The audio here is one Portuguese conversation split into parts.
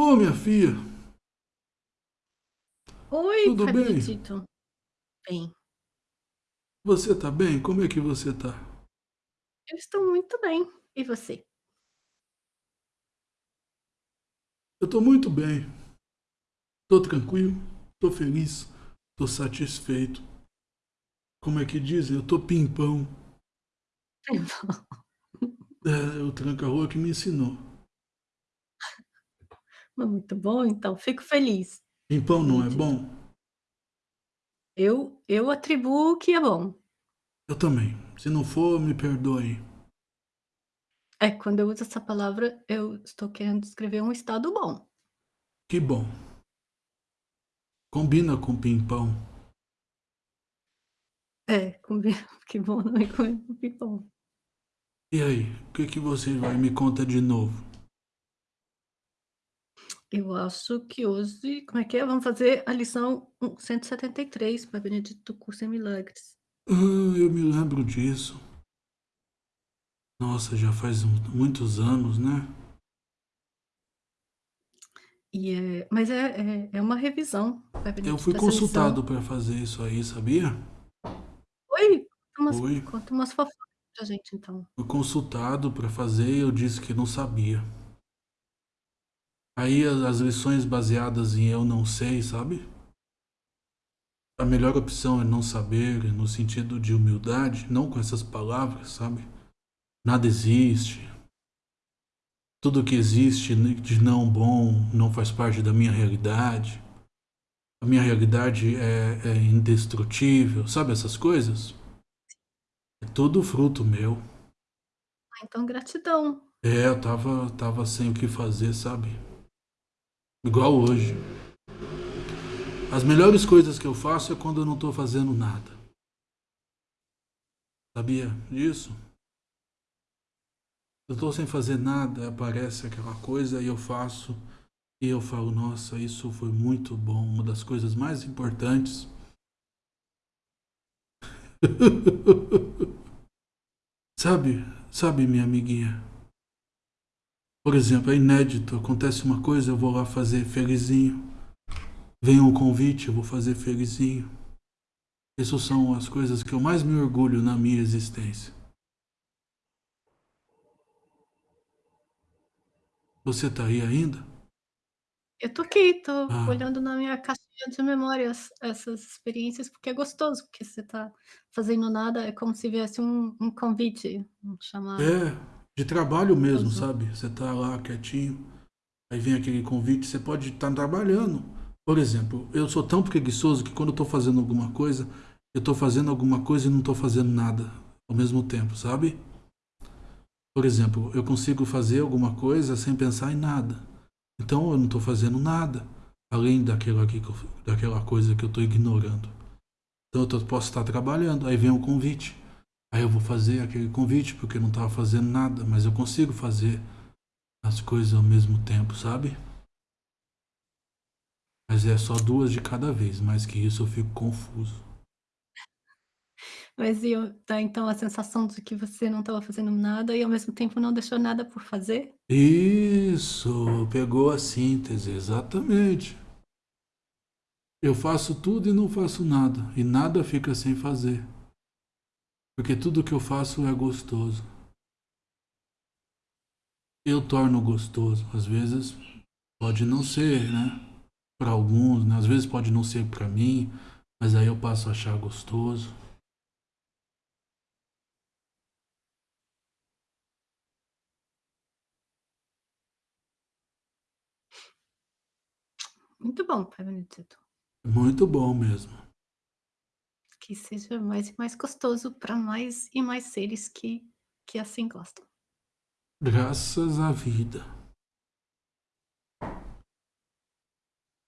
Ô, minha filha. Oi, Tudo bem? Bem. Você tá bem? Como é que você tá? Eu estou muito bem. E você? Eu tô muito bem. Tô tranquilo, tô feliz, tô satisfeito. Como é que dizem? Eu tô pimpão. Pimpão. É, o tranca-rua que me ensinou. Muito bom, então, fico feliz, Pimpão não é bom? Eu eu atribuo o que é bom. Eu também. Se não for, me perdoe. É, quando eu uso essa palavra, eu estou querendo descrever um estado bom. Que bom. Combina com pimpão. É, combina que bom não é com pimpão. E aí, o que que você vai me conta de novo? Eu acho que hoje como é que é? Vamos fazer a lição hum, 173, Pai Benedito, Curso em Milagres. Ah, eu me lembro disso. Nossa, já faz muitos anos, né? E é mas é é é uma revisão, Eu fui consultado pra fazer isso aí, sabia? Oi? Conta umas Fui. conta umas fofocas pra gente, então. Fui consultado pra fazer e eu disse que não sabia. Aí as lições baseadas em "eu não sei", sabe? A melhor opção é não saber, no sentido de humildade, não com essas palavras, sabe? Nada existe. Tudo que existe de não bom não faz parte da minha realidade. A minha realidade é é indestrutível, sabe essas coisas? É tudo fruto meu. Ah, então gratidão. É, eu estava estava sem o que fazer, sabe? Igual hoje. As melhores coisas que eu faço é quando eu não tô fazendo nada. Sabia disso? Eu tô sem fazer nada, aparece aquela coisa e eu faço, e eu falo: "Nossa, isso foi muito bom, uma das coisas mais importantes". Sabe sabe minha amiguinha? Por exemplo, é inédito, acontece uma coisa, eu vou lá fazer felizinho. Vem um convite, eu vou fazer felizinho. Isso são as coisas que eu mais me orgulho na minha existência. Você tá aí ainda? Eu tô aqui, tô Ah. olhando na minha caixinha de memórias essas experiências, porque é gostoso, porque você tá fazendo nada, é como se viesse um um convite, um chamado. É, de trabalho mesmo, Gostoso. sabe? Você tá lá quietinho, aí vem aquele convite, você pode estar trabalhando. Por exemplo, eu sou tão preguiçoso que quando eu tô fazendo alguma coisa, eu tô fazendo alguma coisa e não tô fazendo nada ao mesmo tempo, sabe? Por exemplo, eu consigo fazer alguma coisa sem pensar em nada. Então eu não tô fazendo nada, além que eu daquela coisa que eu tô ignorando. Então eu tô posso estar trabalhando, aí vem um convite, aí eu vou fazer aquele convite, porque eu não estava fazendo nada, mas eu consigo fazer as coisas ao mesmo tempo, sabe? Mas é só 2 de cada vez, mais que isso eu fico confuso. Mas e dá então a sensação de que você não estava fazendo nada e ao mesmo tempo não deixou nada por fazer? Isso, pegou a síntese, exatamente. Eu faço tudo e não faço nada, e nada fica sem fazer. Porque tudo que eu faço é gostoso. Eu torno gostoso, às vezes pode não ser, né, pra alguns, né, às vezes pode não ser pra mim, mas aí eu passo a achar gostoso. Muito bom, Pai Benedito. Muito bom mesmo. Que seja mais e mais gostoso pra mais e mais seres que que assim gostam. Graças à vida.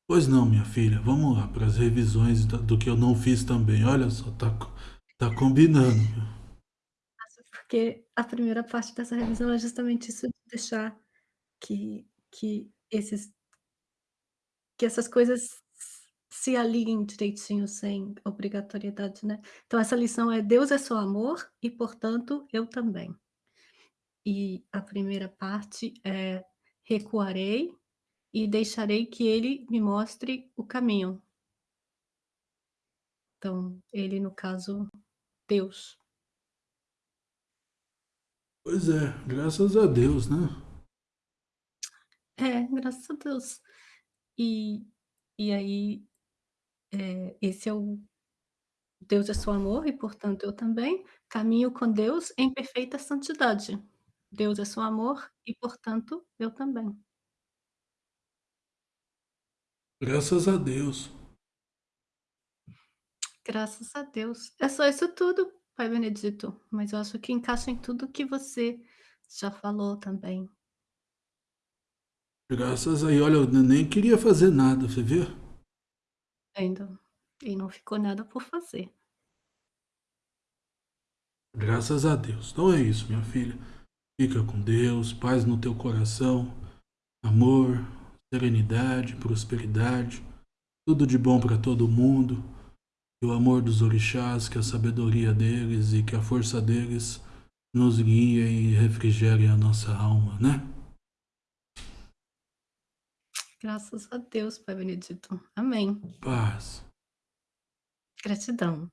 Pois não, minha filha, vamos lá para as revisões do que eu não fiz também. Olha só, tá tá combinando, porque a primeira parte dessa revisão é justamente isso de deixar que que esses que essas coisas se alinhem direitinho sem obrigatoriedade, né. Então essa lição é: "Deus é só amor e, portanto, eu também". E a primeira parte é: "Recuarei" e deixarei que ele me mostre o caminho. Então, ele no caso, Deus. Pois é, graças a Deus, né. É, graças a Deus. E e aí, eh, esse é o Deus é só amor e, portanto, eu também caminho com Deus em perfeita santidade. Deus é só amor e, portanto, eu também. Graças a Deus. Graças a Deus. É só isso tudo, Pai Benedito, mas eu acho que encaixa em tudo que você já falou também. Graças aí olha, eu nem queria fazer nada, você vê? Ainda. E não ficou nada por fazer. Graças a Deus. Então é isso, minha filha. Fica com Deus, paz no teu coração, amor, serenidade, prosperidade, tudo de bom para todo mundo. Que o amor dos orixás, que a sabedoria deles e que a força deles nos guie e refrigere a nossa alma, né? Graças a Deus, Pai Benedito. Amém. Paz. Gratidão.